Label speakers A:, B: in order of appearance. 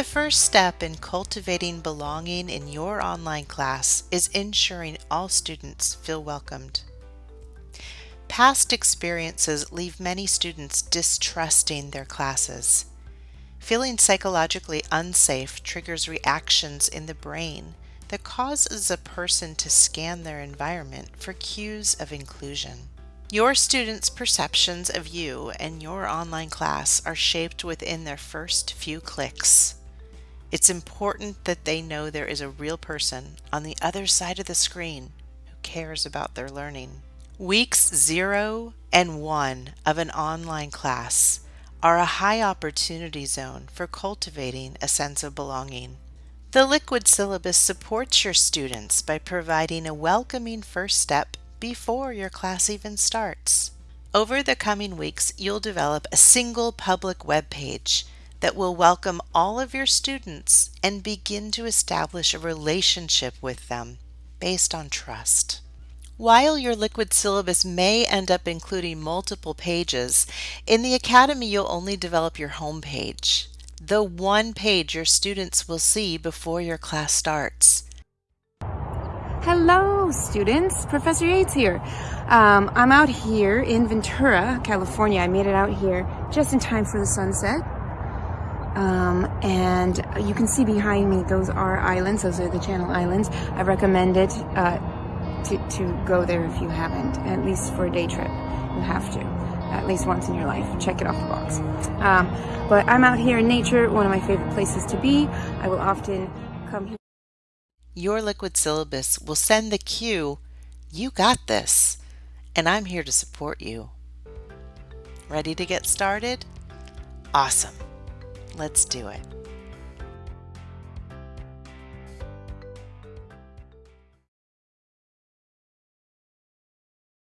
A: The first step in cultivating belonging in your online class is ensuring all students feel welcomed. Past experiences leave many students distrusting their classes. Feeling psychologically unsafe triggers reactions in the brain that causes a person to scan their environment for cues of inclusion. Your students' perceptions of you and your online class are shaped within their first few clicks. It's important that they know there is a real person on the other side of the screen who cares about their learning. Weeks 0 and 1 of an online class are a high opportunity zone for cultivating a sense of belonging. The Liquid Syllabus supports your students by providing a welcoming first step before your class even starts. Over the coming weeks, you'll develop a single public web page that will welcome all of your students and begin to establish a relationship with them based on trust. While your liquid syllabus may end up including multiple pages, in the Academy you'll only develop your home page, the one page your students will see before your class starts.
B: Hello, students. Professor Yates here. Um, I'm out here in Ventura, California. I made it out here just in time for the sunset. Um, and you can see behind me, those are islands. Those are the Channel Islands. I recommend it uh, to, to go there if you haven't, at least for a day trip. You have to, at least once in your life. Check it off the box. Um, but I'm out here in nature, one of my favorite places to be. I will often come here.
A: Your liquid syllabus will send the cue, you got this, and I'm here to support you. Ready to get started? Awesome. Let's do it.